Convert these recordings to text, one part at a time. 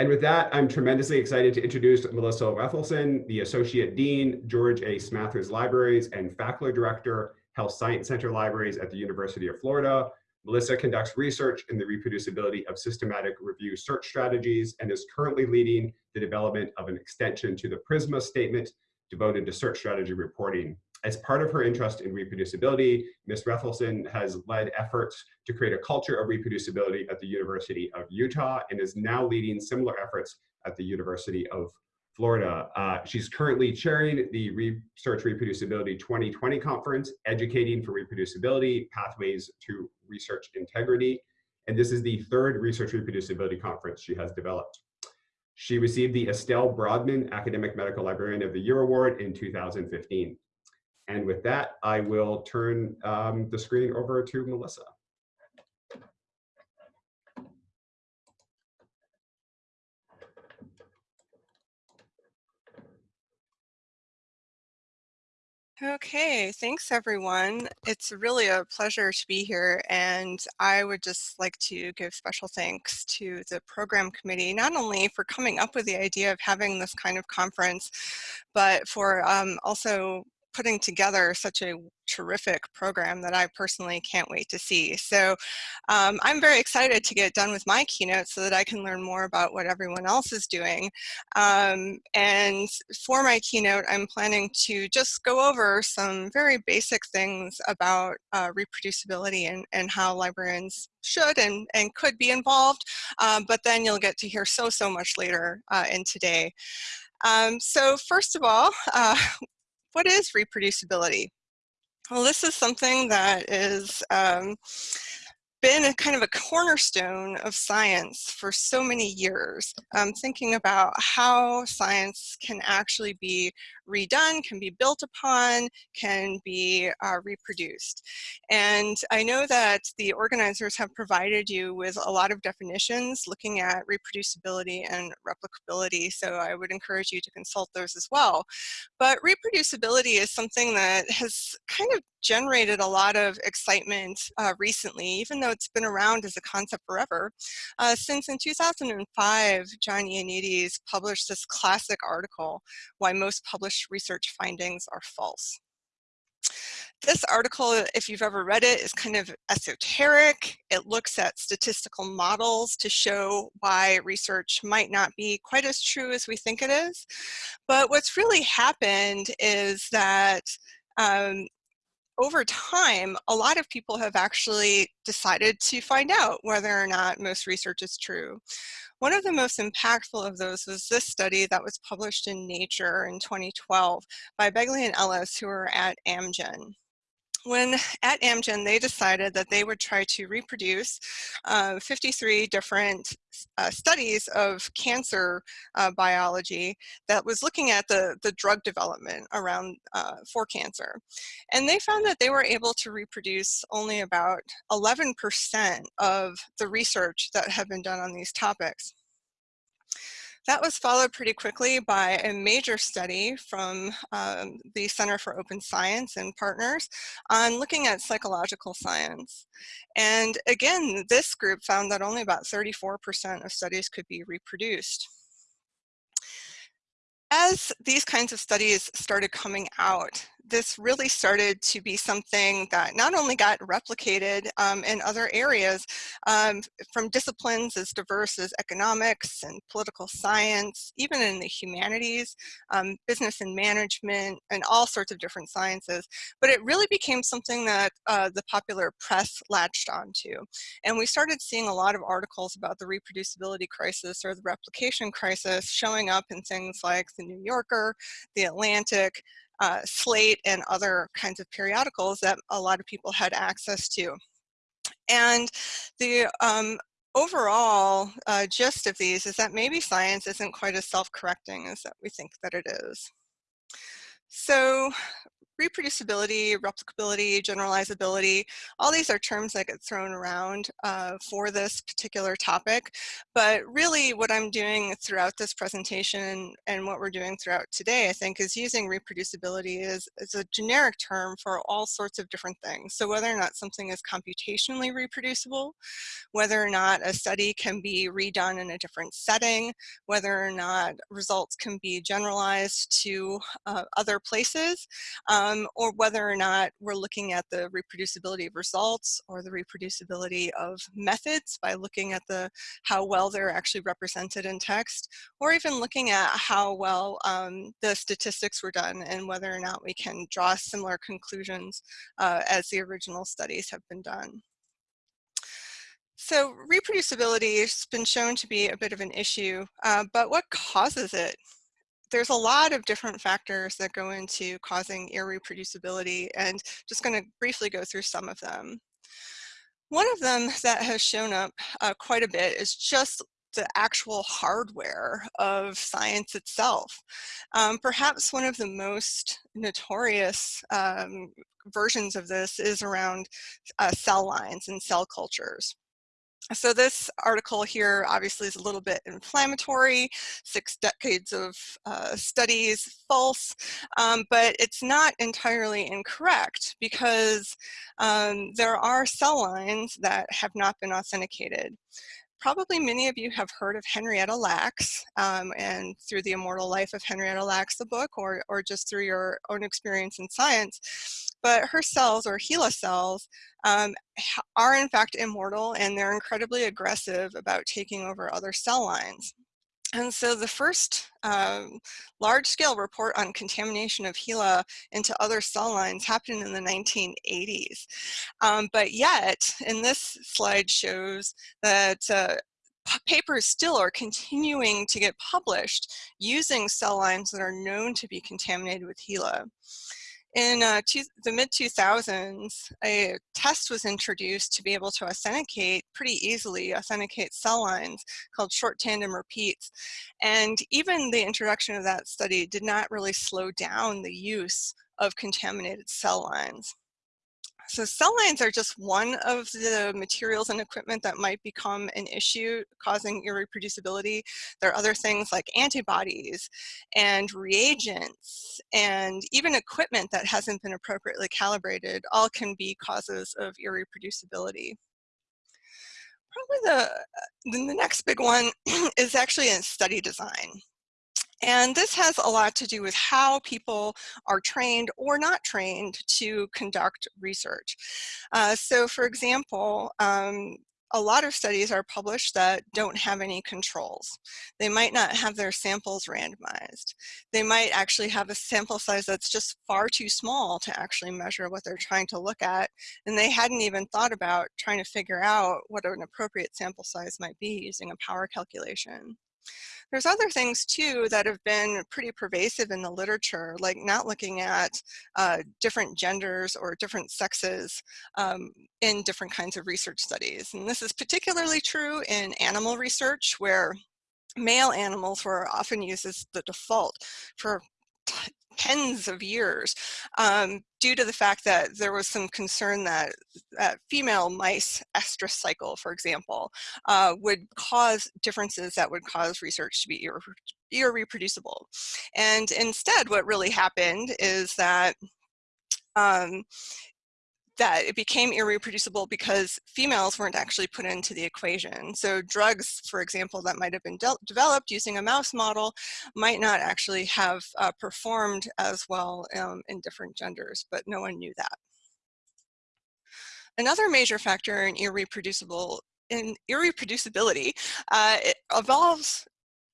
And with that, I'm tremendously excited to introduce Melissa Rethlefsen, the Associate Dean, George A. Smathers Libraries and Faculty Director, Health Science Center Libraries at the University of Florida. Melissa conducts research in the reproducibility of systematic review search strategies and is currently leading the development of an extension to the PRISMA statement devoted to search strategy reporting. As part of her interest in reproducibility, Ms. Rethlefsen has led efforts to create a culture of reproducibility at the University of Utah and is now leading similar efforts at the University of Florida. Uh, she's currently chairing the Research Reproducibility 2020 conference, Educating for Reproducibility, Pathways to Research Integrity. And this is the third Research Reproducibility conference she has developed. She received the Estelle Brodman Academic Medical Librarian of the Year Award in 2015. And with that, I will turn um, the screen over to Melissa. Okay, thanks everyone. It's really a pleasure to be here and I would just like to give special thanks to the program committee, not only for coming up with the idea of having this kind of conference, but for um, also putting together such a terrific program that I personally can't wait to see. So um, I'm very excited to get done with my keynote so that I can learn more about what everyone else is doing. Um, and for my keynote, I'm planning to just go over some very basic things about uh, reproducibility and, and how librarians should and, and could be involved. Um, but then you'll get to hear so, so much later uh, in today. Um, so first of all, uh, what is reproducibility? Well, this is something that is um, been a kind of a cornerstone of science for so many years, um, thinking about how science can actually be redone, can be built upon, can be uh, reproduced. And I know that the organizers have provided you with a lot of definitions looking at reproducibility and replicability, so I would encourage you to consult those as well. But reproducibility is something that has kind of generated a lot of excitement uh, recently, even though it's been around as a concept forever. Uh, since in 2005, John Ioannidis published this classic article, Why Most Research Findings Are False. This article, if you've ever read it, is kind of esoteric. It looks at statistical models to show why research might not be quite as true as we think it is. But what's really happened is that um, over time, a lot of people have actually decided to find out whether or not most research is true. One of the most impactful of those was this study that was published in Nature in 2012 by Begley and Ellis, who are at Amgen when at Amgen, they decided that they would try to reproduce uh, 53 different uh, studies of cancer uh, biology that was looking at the, the drug development around uh, for cancer. And they found that they were able to reproduce only about 11% of the research that had been done on these topics. That was followed pretty quickly by a major study from um, the Center for Open Science and partners on looking at psychological science. And again, this group found that only about 34% of studies could be reproduced as these kinds of studies started coming out, this really started to be something that not only got replicated um, in other areas um, from disciplines as diverse as economics and political science, even in the humanities, um, business and management, and all sorts of different sciences. But it really became something that uh, the popular press latched onto. And we started seeing a lot of articles about the reproducibility crisis or the replication crisis showing up in things like the New Yorker, the Atlantic, uh, Slate and other kinds of periodicals that a lot of people had access to. And the um, overall uh, gist of these is that maybe science isn't quite as self-correcting as that we think that it is. So reproducibility, replicability, generalizability, all these are terms that get thrown around uh, for this particular topic. But really what I'm doing throughout this presentation and what we're doing throughout today, I think, is using reproducibility as, as a generic term for all sorts of different things. So whether or not something is computationally reproducible, whether or not a study can be redone in a different setting, whether or not results can be generalized to uh, other places, um, or whether or not we're looking at the reproducibility of results or the reproducibility of methods by looking at the how well they're actually represented in text, or even looking at how well um, the statistics were done and whether or not we can draw similar conclusions uh, as the original studies have been done. So reproducibility has been shown to be a bit of an issue, uh, but what causes it? There's a lot of different factors that go into causing irreproducibility and just going to briefly go through some of them. One of them that has shown up uh, quite a bit is just the actual hardware of science itself. Um, perhaps one of the most notorious um, versions of this is around uh, cell lines and cell cultures. So this article here obviously is a little bit inflammatory, six decades of uh, studies, false, um, but it's not entirely incorrect because um, there are cell lines that have not been authenticated probably many of you have heard of Henrietta Lacks um, and through the immortal life of Henrietta Lacks, the book, or, or just through your own experience in science. But her cells or HeLa cells um, are in fact immortal and they're incredibly aggressive about taking over other cell lines. And so the first um, large-scale report on contamination of HeLa into other cell lines happened in the 1980s. Um, but yet, in this slide shows that uh, papers still are continuing to get published using cell lines that are known to be contaminated with HeLa. In uh, two, the mid-2000s, a test was introduced to be able to authenticate pretty easily, authenticate cell lines called short tandem repeats. And even the introduction of that study did not really slow down the use of contaminated cell lines. So cell lines are just one of the materials and equipment that might become an issue causing irreproducibility. There are other things like antibodies and reagents and even equipment that hasn't been appropriately calibrated all can be causes of irreproducibility. Probably the, uh, the next big one is actually in study design. And this has a lot to do with how people are trained or not trained to conduct research. Uh, so for example, um, a lot of studies are published that don't have any controls. They might not have their samples randomized. They might actually have a sample size that's just far too small to actually measure what they're trying to look at. And they hadn't even thought about trying to figure out what an appropriate sample size might be using a power calculation. There's other things too that have been pretty pervasive in the literature, like not looking at uh, different genders or different sexes um, in different kinds of research studies. And this is particularly true in animal research where male animals were often used as the default for tens of years um, due to the fact that there was some concern that, that female mice estrus cycle, for example, uh, would cause differences that would cause research to be irre irreproducible. And instead, what really happened is that um, that it became irreproducible because females weren't actually put into the equation. So drugs, for example, that might have been de developed using a mouse model might not actually have uh, performed as well um, in different genders, but no one knew that. Another major factor in irreproducible in irreproducibility uh, it involves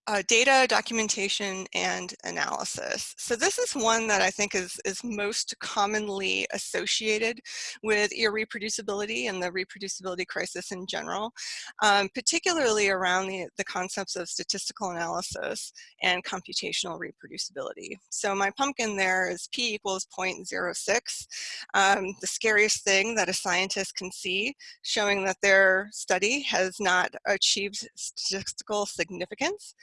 uh, data, documentation, and analysis. So this is one that I think is, is most commonly associated with irreproducibility and the reproducibility crisis in general, um, particularly around the, the concepts of statistical analysis and computational reproducibility. So my pumpkin there is p equals 0.06, um, the scariest thing that a scientist can see, showing that their study has not achieved statistical significance.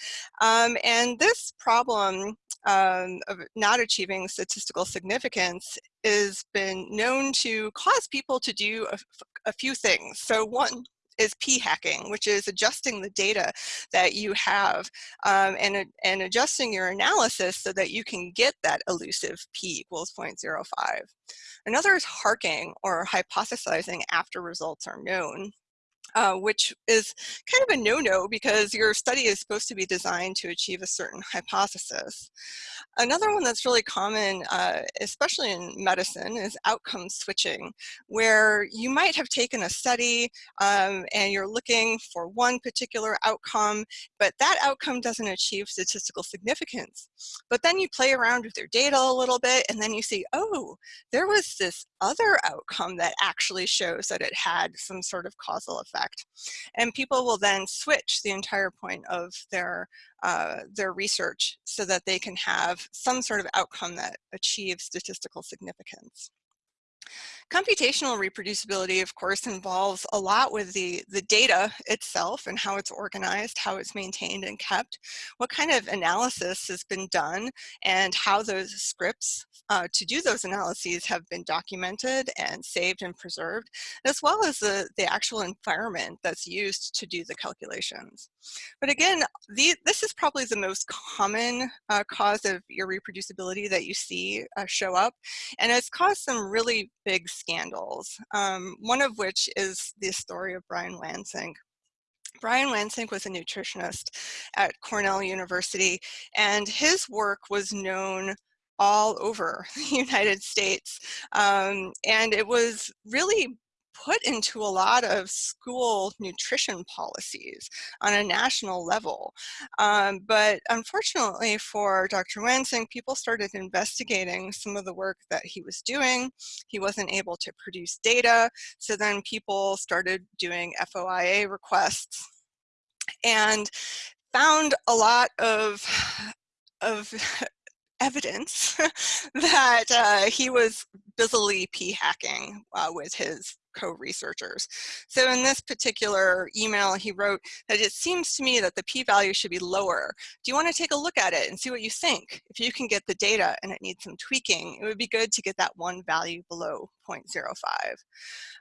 Um, and this problem um, of not achieving statistical significance has been known to cause people to do a, a few things. So one is p-hacking, which is adjusting the data that you have um, and, and adjusting your analysis so that you can get that elusive p equals 0.05. Another is harking or hypothesizing after results are known uh, which is kind of a no-no because your study is supposed to be designed to achieve a certain hypothesis. Another one that's really common, uh, especially in medicine, is outcome switching, where you might have taken a study um, and you're looking for one particular outcome, but that outcome doesn't achieve statistical significance. But then you play around with your data a little bit and then you see, oh, there was this other outcome that actually shows that it had some sort of causal effect. And people will then switch the entire point of their, uh, their research so that they can have some sort of outcome that achieves statistical significance. Computational reproducibility, of course, involves a lot with the, the data itself and how it's organized, how it's maintained and kept, what kind of analysis has been done, and how those scripts uh, to do those analyses have been documented and saved and preserved, as well as the, the actual environment that's used to do the calculations. But again, the, this is probably the most common uh, cause of irreproducibility that you see uh, show up, and it's caused some really big scandals, um, one of which is the story of Brian Wansink. Brian Wansink was a nutritionist at Cornell University, and his work was known all over the United States. Um, and it was really put into a lot of school nutrition policies on a national level. Um, but unfortunately for Dr. Wansink, people started investigating some of the work that he was doing. He wasn't able to produce data, so then people started doing FOIA requests and found a lot of of evidence that uh, he was busily p-hacking uh, with his co-researchers. So in this particular email, he wrote that it seems to me that the p-value should be lower. Do you want to take a look at it and see what you think? If you can get the data and it needs some tweaking, it would be good to get that one value below 0.05.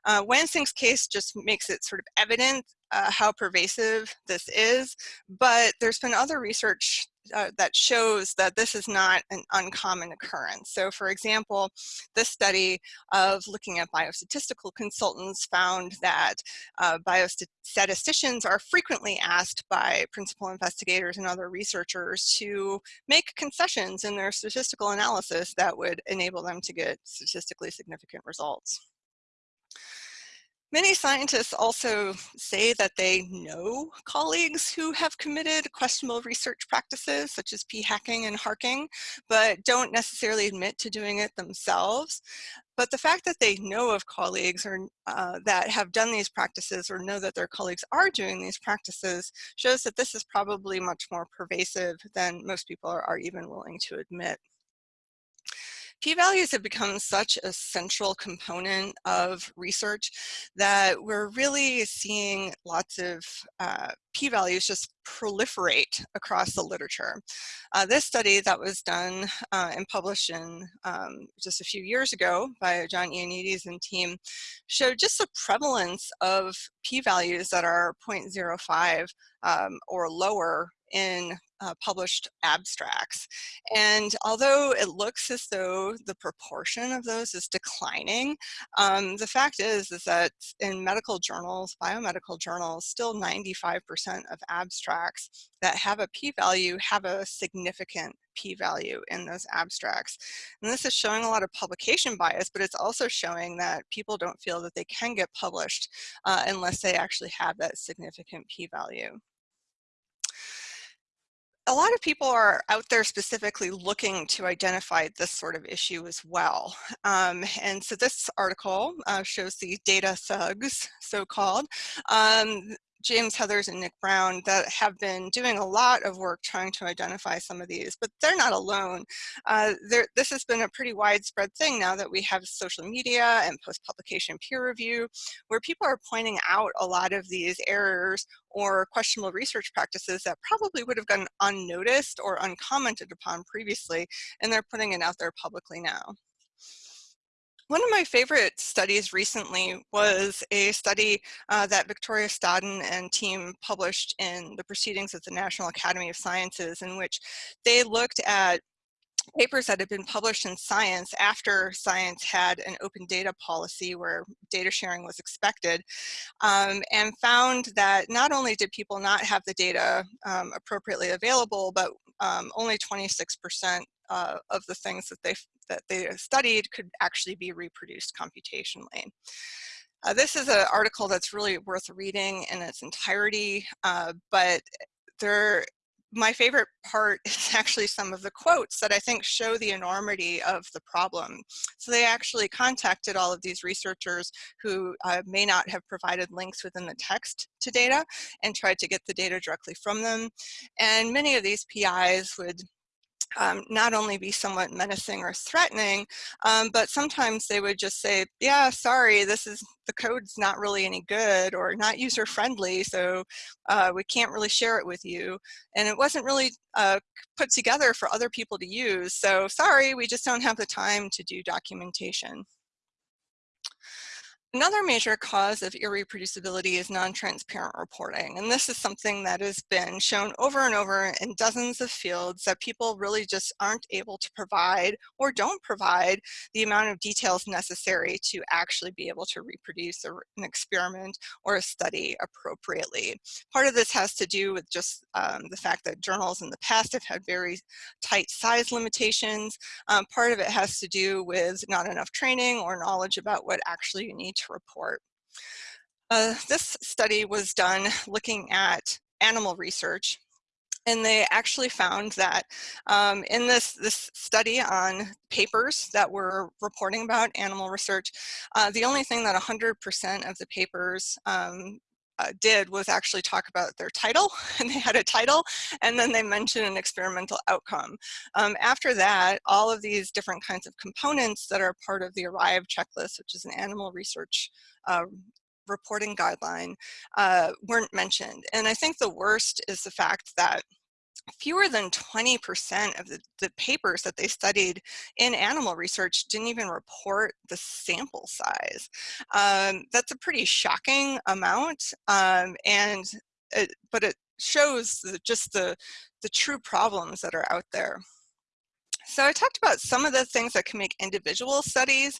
Uh, Wansink's case just makes it sort of evident uh, how pervasive this is, but there's been other research uh, that shows that this is not an uncommon occurrence. So for example, this study of looking at biostatistical consultants found that uh, biostatisticians are frequently asked by principal investigators and other researchers to make concessions in their statistical analysis that would enable them to get statistically significant results. Many scientists also say that they know colleagues who have committed questionable research practices such as p-hacking and harking, but don't necessarily admit to doing it themselves. But the fact that they know of colleagues or uh, that have done these practices or know that their colleagues are doing these practices shows that this is probably much more pervasive than most people are, are even willing to admit. P-values have become such a central component of research that we're really seeing lots of uh, p-values just proliferate across the literature. Uh, this study that was done uh, and published in um, just a few years ago by John Ioannidis and team showed just the prevalence of p-values that are 0.05 um, or lower in uh, published abstracts. And although it looks as though the proportion of those is declining, um, the fact is, is that in medical journals, biomedical journals, still 95% of abstracts that have a p-value have a significant p-value in those abstracts. And this is showing a lot of publication bias, but it's also showing that people don't feel that they can get published uh, unless they actually have that significant p-value a lot of people are out there specifically looking to identify this sort of issue as well. Um, and so this article uh, shows the data thugs, so-called. Um, James Heathers and Nick Brown that have been doing a lot of work trying to identify some of these, but they're not alone. Uh, this has been a pretty widespread thing now that we have social media and post-publication peer review, where people are pointing out a lot of these errors or questionable research practices that probably would have gone unnoticed or uncommented upon previously, and they're putting it out there publicly now. One of my favorite studies recently was a study uh, that Victoria Stodden and team published in the Proceedings of the National Academy of Sciences in which they looked at papers that had been published in science after science had an open data policy where data sharing was expected um, and found that not only did people not have the data um, appropriately available, but um, only 26% uh, of the things that they that they studied could actually be reproduced computationally. Uh, this is an article that's really worth reading in its entirety, uh, but there, my favorite part is actually some of the quotes that I think show the enormity of the problem. So they actually contacted all of these researchers who uh, may not have provided links within the text to data and tried to get the data directly from them. And many of these PIs would um, not only be somewhat menacing or threatening, um, but sometimes they would just say, yeah, sorry, this is the code's not really any good or not user friendly, so uh, we can't really share it with you. And it wasn't really uh, put together for other people to use. So sorry, we just don't have the time to do documentation. Another major cause of irreproducibility is non-transparent reporting. And this is something that has been shown over and over in dozens of fields that people really just aren't able to provide or don't provide the amount of details necessary to actually be able to reproduce an experiment or a study appropriately. Part of this has to do with just um, the fact that journals in the past have had very tight size limitations. Um, part of it has to do with not enough training or knowledge about what actually you need to report. Uh, this study was done looking at animal research and they actually found that um, in this, this study on papers that were reporting about animal research, uh, the only thing that 100% of the papers um, uh, did was actually talk about their title and they had a title and then they mentioned an experimental outcome. Um, after that, all of these different kinds of components that are part of the ARRIVE checklist, which is an animal research uh, reporting guideline, uh, weren't mentioned. And I think the worst is the fact that fewer than 20% of the, the, papers that they studied in animal research didn't even report the sample size. Um, that's a pretty shocking amount, um, and it, but it shows the, just the, the true problems that are out there. So I talked about some of the things that can make individual studies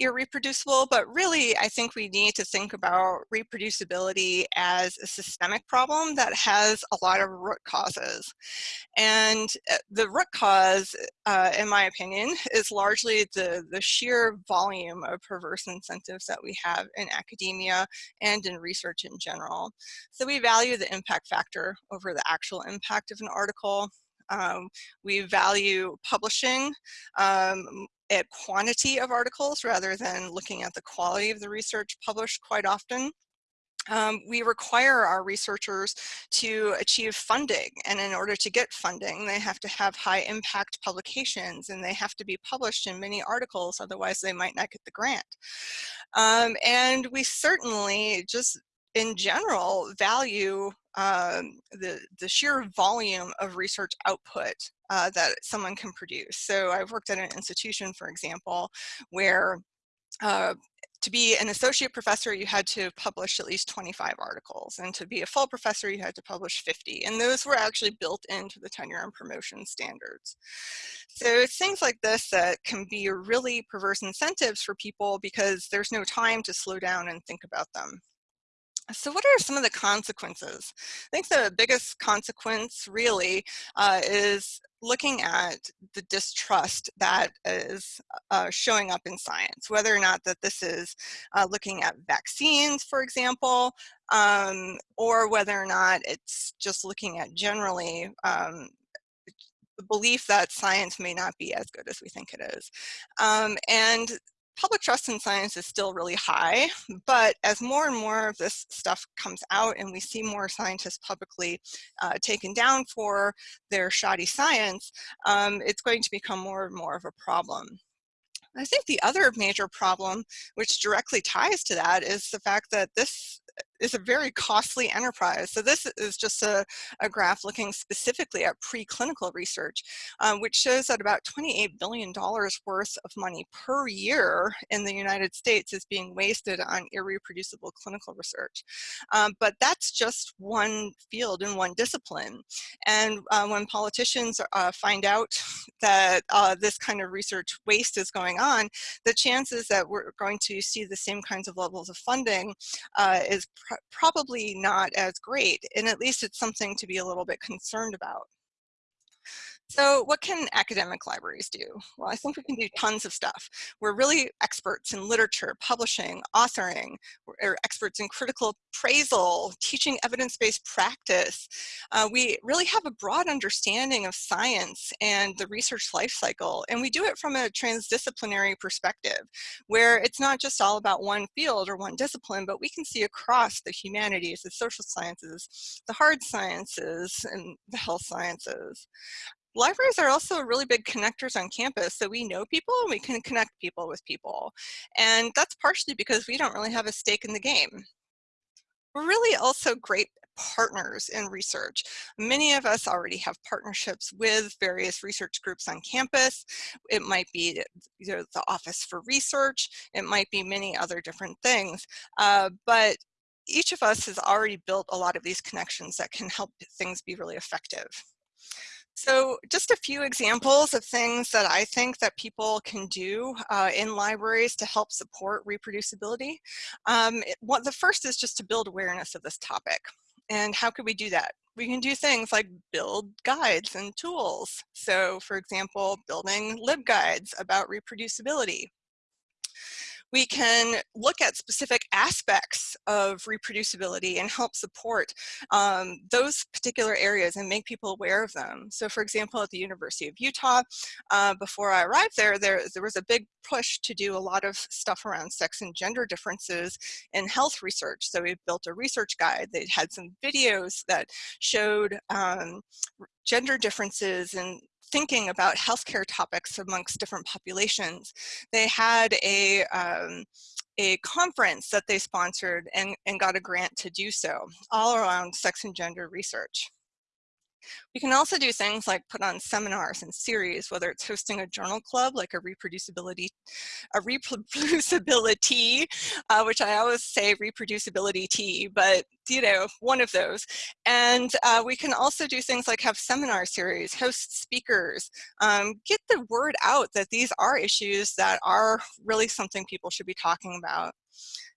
irreproducible, but really I think we need to think about reproducibility as a systemic problem that has a lot of root causes. And uh, the root cause, uh, in my opinion, is largely the, the sheer volume of perverse incentives that we have in academia and in research in general. So we value the impact factor over the actual impact of an article. Um, we value publishing um, at quantity of articles rather than looking at the quality of the research published quite often. Um, we require our researchers to achieve funding and in order to get funding they have to have high impact publications and they have to be published in many articles otherwise they might not get the grant. Um, and we certainly just in general value um, the, the sheer volume of research output uh, that someone can produce. So I've worked at an institution, for example, where uh, to be an associate professor, you had to publish at least 25 articles. And to be a full professor, you had to publish 50. And those were actually built into the tenure and promotion standards. So it's things like this that can be really perverse incentives for people because there's no time to slow down and think about them. So what are some of the consequences? I think the biggest consequence really uh, is looking at the distrust that is uh, showing up in science, whether or not that this is uh, looking at vaccines, for example, um, or whether or not it's just looking at generally um, the belief that science may not be as good as we think it is. Um, and public trust in science is still really high, but as more and more of this stuff comes out and we see more scientists publicly uh, taken down for their shoddy science, um, it's going to become more and more of a problem. I think the other major problem, which directly ties to that, is the fact that this is a very costly enterprise. So this is just a, a graph looking specifically at preclinical research, um, which shows that about $28 billion worth of money per year in the United States is being wasted on irreproducible clinical research. Um, but that's just one field and one discipline. And uh, when politicians uh, find out that uh, this kind of research waste is going on, the chances that we're going to see the same kinds of levels of funding uh, is pr probably not as great, and at least it's something to be a little bit concerned about. So what can academic libraries do? Well, I think we can do tons of stuff. We're really experts in literature, publishing, authoring. We're experts in critical appraisal, teaching evidence-based practice. Uh, we really have a broad understanding of science and the research life cycle, and we do it from a transdisciplinary perspective, where it's not just all about one field or one discipline, but we can see across the humanities, the social sciences, the hard sciences, and the health sciences. Libraries are also really big connectors on campus, so we know people and we can connect people with people. And that's partially because we don't really have a stake in the game. We're really also great partners in research. Many of us already have partnerships with various research groups on campus. It might be the Office for Research. It might be many other different things. Uh, but each of us has already built a lot of these connections that can help things be really effective. So just a few examples of things that I think that people can do uh, in libraries to help support reproducibility. Um, it, what, the first is just to build awareness of this topic. And how could we do that? We can do things like build guides and tools. So for example, building LibGuides about reproducibility we can look at specific aspects of reproducibility and help support um, those particular areas and make people aware of them. So for example, at the University of Utah, uh, before I arrived there, there, there was a big push to do a lot of stuff around sex and gender differences in health research. So we built a research guide. They had some videos that showed um, gender differences in thinking about healthcare topics amongst different populations. They had a, um, a conference that they sponsored and, and got a grant to do so, all around sex and gender research. We can also do things like put on seminars and series, whether it's hosting a journal club, like a reproducibility, a reproducibility, uh, which I always say reproducibility tea, but you know, one of those. And uh, we can also do things like have seminar series, host speakers, um, get the word out that these are issues that are really something people should be talking about.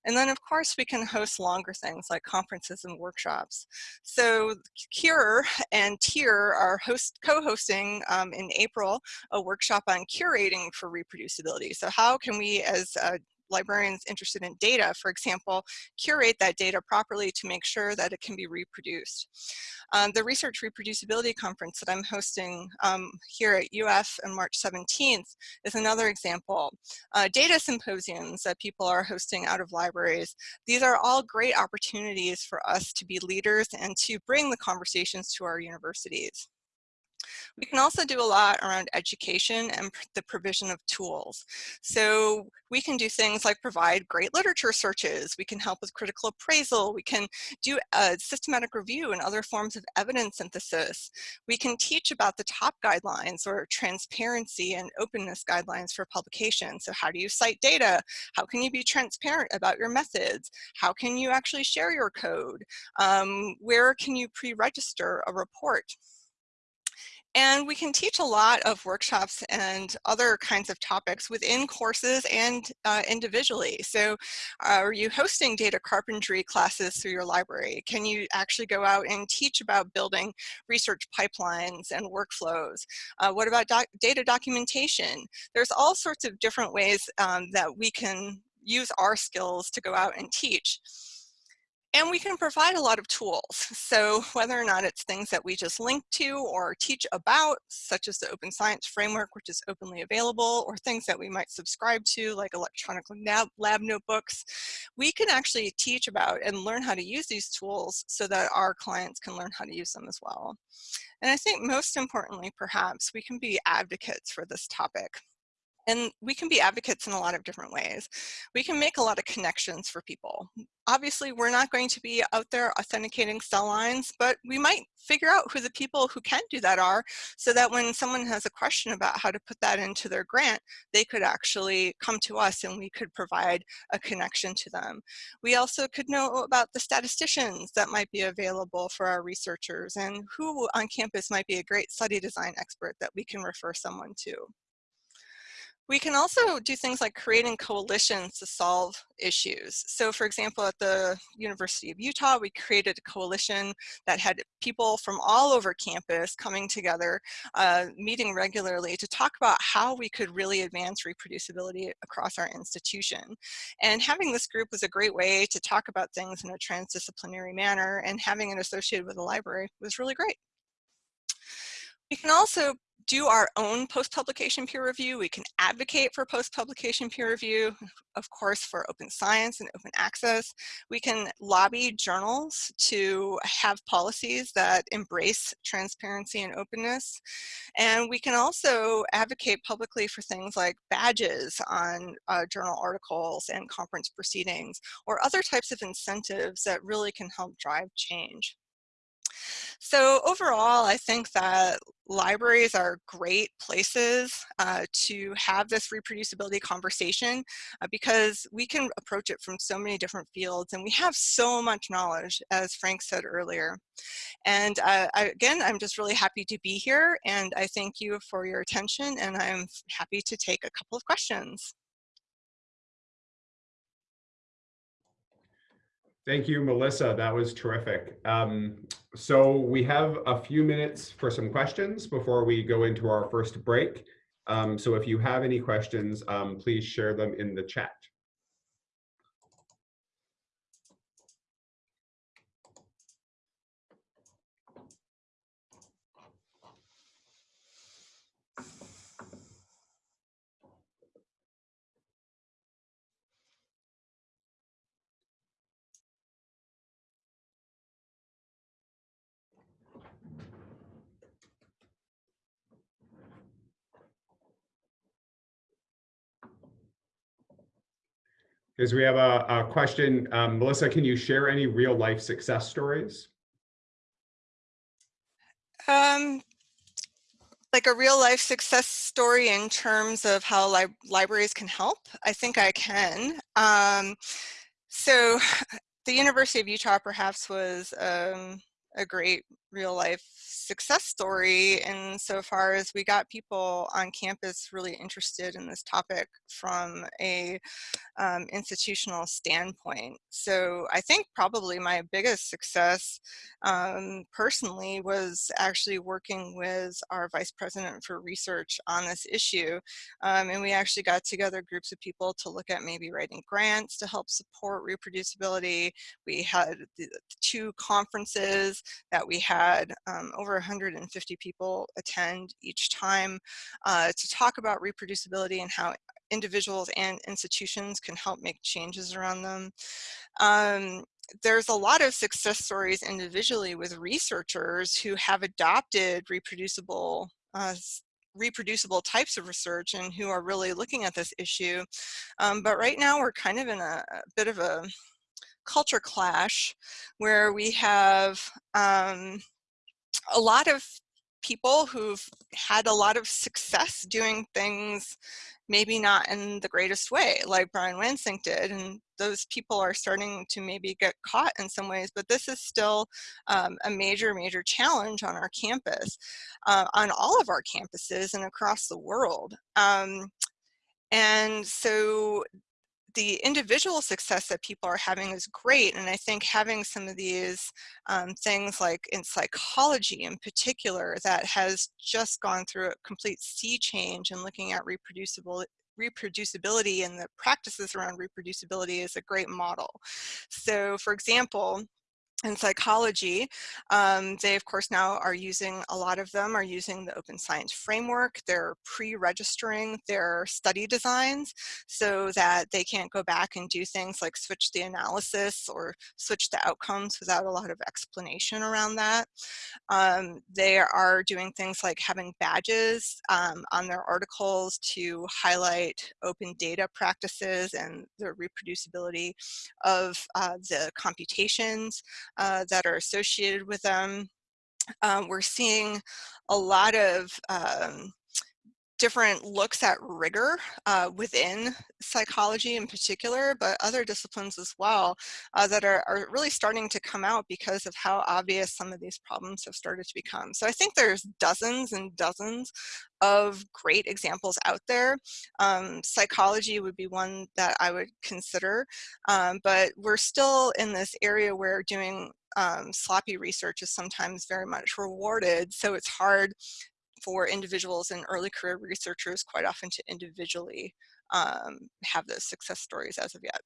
And then of course we can host longer things like conferences and workshops. So Cure and Tier are host co-hosting um, in April a workshop on curating for reproducibility. So how can we as a librarians interested in data, for example, curate that data properly to make sure that it can be reproduced. Um, the Research Reproducibility Conference that I'm hosting um, here at UF on March 17th is another example. Uh, data symposiums that people are hosting out of libraries, these are all great opportunities for us to be leaders and to bring the conversations to our universities. We can also do a lot around education and the provision of tools. So we can do things like provide great literature searches. We can help with critical appraisal. We can do a systematic review and other forms of evidence synthesis. We can teach about the top guidelines or transparency and openness guidelines for publication. So how do you cite data? How can you be transparent about your methods? How can you actually share your code? Um, where can you pre-register a report? And we can teach a lot of workshops and other kinds of topics within courses and uh, individually. So uh, are you hosting data carpentry classes through your library? Can you actually go out and teach about building research pipelines and workflows? Uh, what about doc data documentation? There's all sorts of different ways um, that we can use our skills to go out and teach. And we can provide a lot of tools. So whether or not it's things that we just link to or teach about, such as the Open Science Framework, which is openly available, or things that we might subscribe to, like electronic lab, lab notebooks, we can actually teach about and learn how to use these tools so that our clients can learn how to use them as well. And I think most importantly, perhaps, we can be advocates for this topic. And we can be advocates in a lot of different ways. We can make a lot of connections for people. Obviously, we're not going to be out there authenticating cell lines, but we might figure out who the people who can do that are so that when someone has a question about how to put that into their grant, they could actually come to us and we could provide a connection to them. We also could know about the statisticians that might be available for our researchers and who on campus might be a great study design expert that we can refer someone to. We can also do things like creating coalitions to solve issues. So for example, at the University of Utah, we created a coalition that had people from all over campus coming together, uh, meeting regularly to talk about how we could really advance reproducibility across our institution. And having this group was a great way to talk about things in a transdisciplinary manner and having it associated with the library was really great. We can also do our own post-publication peer review. We can advocate for post-publication peer review, of course, for open science and open access. We can lobby journals to have policies that embrace transparency and openness. And we can also advocate publicly for things like badges on uh, journal articles and conference proceedings, or other types of incentives that really can help drive change. So overall, I think that libraries are great places uh, to have this reproducibility conversation uh, because we can approach it from so many different fields and we have so much knowledge, as Frank said earlier. And uh, I, again, I'm just really happy to be here and I thank you for your attention and I'm happy to take a couple of questions. Thank you, Melissa. That was terrific. Um, so we have a few minutes for some questions before we go into our first break. Um, so if you have any questions, um, please share them in the chat. Because we have a, a question, um, Melissa, can you share any real life success stories? Um, like a real life success story in terms of how li libraries can help? I think I can. Um, so the University of Utah perhaps was um, a great real life success story insofar as we got people on campus really interested in this topic from a um, institutional standpoint. So I think probably my biggest success um, personally was actually working with our vice president for research on this issue. Um, and we actually got together groups of people to look at maybe writing grants to help support reproducibility. We had two conferences that we had um, over 150 people attend each time uh, to talk about reproducibility and how individuals and institutions can help make changes around them. Um, there's a lot of success stories individually with researchers who have adopted reproducible uh, reproducible types of research and who are really looking at this issue. Um, but right now we're kind of in a, a, bit of a culture clash where we have um, a lot of people who've had a lot of success doing things maybe not in the greatest way like Brian Wansink did and those people are starting to maybe get caught in some ways but this is still um, a major major challenge on our campus uh, on all of our campuses and across the world um, and so the individual success that people are having is great. And I think having some of these um, things like in psychology in particular that has just gone through a complete sea change in looking at reproducible reproducibility and the practices around reproducibility is a great model. So for example, in psychology, um, they of course now are using, a lot of them are using the open science framework. They're pre-registering their study designs so that they can't go back and do things like switch the analysis or switch the outcomes without a lot of explanation around that. Um, they are doing things like having badges um, on their articles to highlight open data practices and the reproducibility of uh, the computations uh, that are associated with them. Um, we're seeing a lot of um, different looks at rigor uh, within psychology in particular, but other disciplines as well uh, that are, are really starting to come out because of how obvious some of these problems have started to become. So I think there's dozens and dozens of great examples out there. Um, psychology would be one that I would consider, um, but we're still in this area where doing um, sloppy research is sometimes very much rewarded. So it's hard for individuals and early career researchers quite often to individually um, have those success stories as of yet.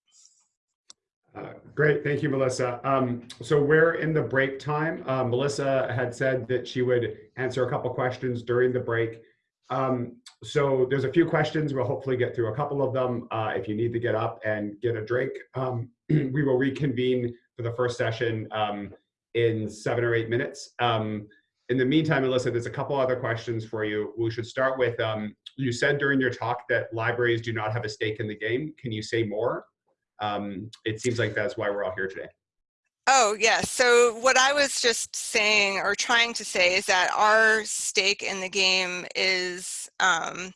Uh, great, thank you, Melissa. Um, so we're in the break time. Uh, Melissa had said that she would answer a couple questions during the break. Um, so there's a few questions. We'll hopefully get through a couple of them. Uh, if you need to get up and get a drink, um, we will reconvene for the first session um, in seven or eight minutes. Um, in the meantime, Melissa, there's a couple other questions for you. We should start with, um, you said during your talk that libraries do not have a stake in the game. Can you say more? Um, it seems like that's why we're all here today. Oh, yes. Yeah. So what I was just saying or trying to say is that our stake in the game is um,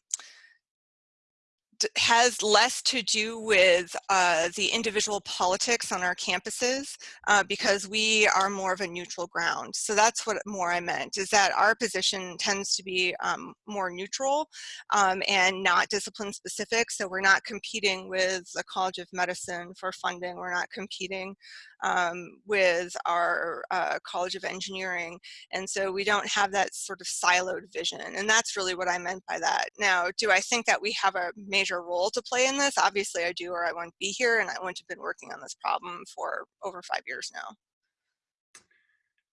has less to do with uh, the individual politics on our campuses uh, because we are more of a neutral ground. So that's what more I meant is that our position tends to be um, more neutral um, and not discipline specific. So we're not competing with the College of Medicine for funding. We're not competing um, with our uh, College of Engineering. And so we don't have that sort of siloed vision. And that's really what I meant by that. Now, do I think that we have a major role to play in this? Obviously I do, or I wouldn't be here and I wouldn't have been working on this problem for over five years now.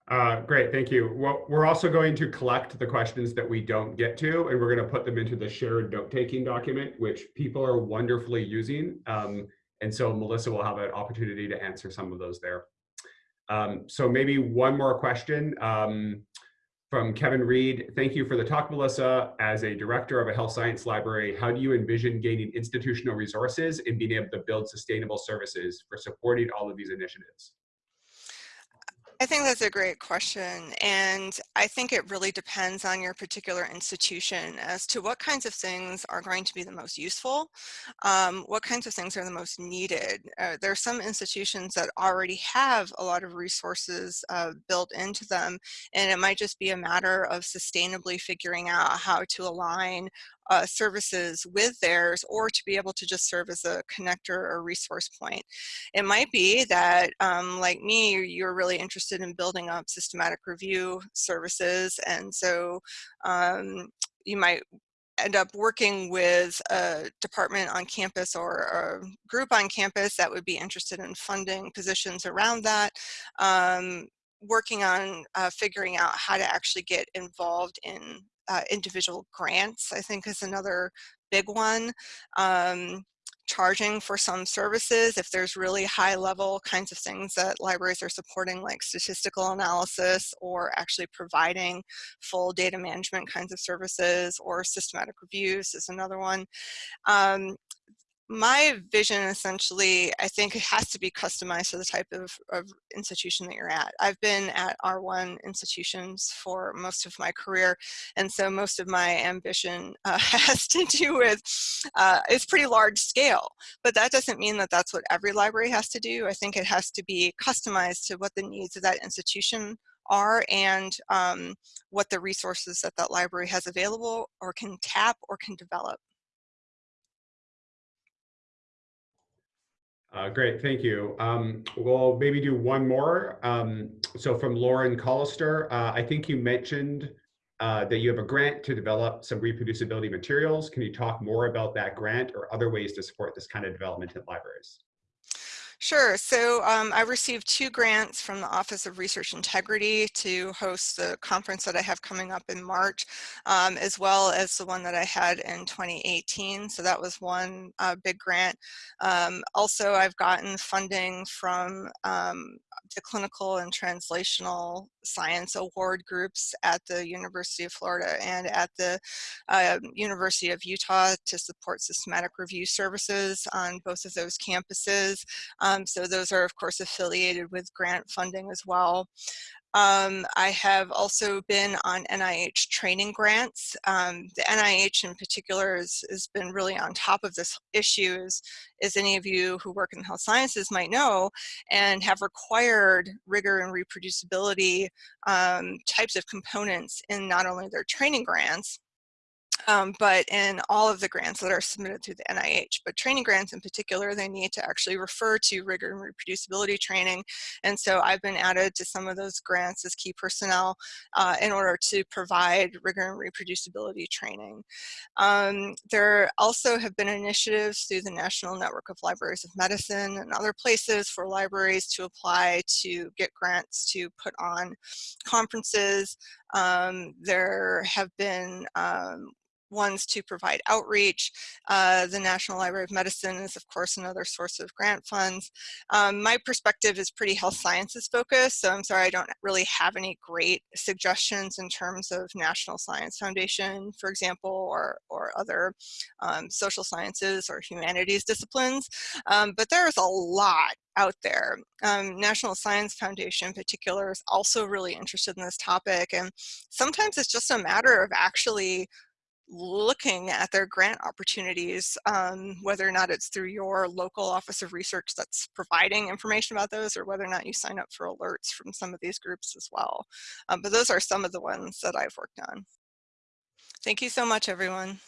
Uh, great, thank you. Well, we're also going to collect the questions that we don't get to, and we're going to put them into the shared note-taking document, which people are wonderfully using. Um, and so Melissa will have an opportunity to answer some of those there. Um, so maybe one more question um, from Kevin Reed. Thank you for the talk, Melissa. As a director of a health science library, how do you envision gaining institutional resources and being able to build sustainable services for supporting all of these initiatives? I think that's a great question. And I think it really depends on your particular institution as to what kinds of things are going to be the most useful, um, what kinds of things are the most needed. Uh, there are some institutions that already have a lot of resources uh, built into them, and it might just be a matter of sustainably figuring out how to align uh, services with theirs or to be able to just serve as a connector or resource point. It might be that, um, like me, you're really interested in building up systematic review services and so um, you might end up working with a department on campus or a group on campus that would be interested in funding positions around that. Um, working on uh, figuring out how to actually get involved in uh, individual grants, I think is another big one. Um, charging for some services if there's really high level kinds of things that libraries are supporting like statistical analysis or actually providing full data management kinds of services or systematic reviews is another one. Um, my vision essentially, I think it has to be customized to the type of, of, institution that you're at. I've been at R1 institutions for most of my career, and so most of my ambition uh, has to do with, uh, it's pretty large scale, but that doesn't mean that that's what every library has to do. I think it has to be customized to what the needs of that institution are and um, what the resources that that library has available or can tap or can develop. Uh, great, thank you. Um, we'll maybe do one more. Um, so from Lauren Collister, uh, I think you mentioned uh, that you have a grant to develop some reproducibility materials. Can you talk more about that grant or other ways to support this kind of development in libraries? Sure. So um, I received two grants from the Office of Research Integrity to host the conference that I have coming up in March, um, as well as the one that I had in 2018. So that was one uh, big grant. Um, also, I've gotten funding from the clinical and translational science award groups at the University of Florida and at the uh, University of Utah to support systematic review services on both of those campuses. Um, so those are of course affiliated with grant funding as well. Um, I have also been on NIH training grants. Um, the NIH in particular has, been really on top of this issue, as, as any of you who work in health sciences might know, and have required rigor and reproducibility um, types of components in not only their training grants, um, but in all of the grants that are submitted through the NIH. But training grants in particular, they need to actually refer to rigor and reproducibility training. And so I've been added to some of those grants as key personnel uh, in order to provide rigor and reproducibility training. Um, there also have been initiatives through the National Network of Libraries of Medicine and other places for libraries to apply to get grants to put on conferences. Um, there have been um, ones to provide outreach. Uh, the National Library of Medicine is of course another source of grant funds. Um, my perspective is pretty health sciences focused, so I'm sorry I don't really have any great suggestions in terms of National Science Foundation, for example, or, or other um, social sciences or humanities disciplines. Um, but there is a lot out there. Um, National Science Foundation in particular is also really interested in this topic and sometimes it's just a matter of actually looking at their grant opportunities, um, whether or not it's through your local office of research that's providing information about those or whether or not you sign up for alerts from some of these groups as well. Um, but those are some of the ones that I've worked on. Thank you so much, everyone.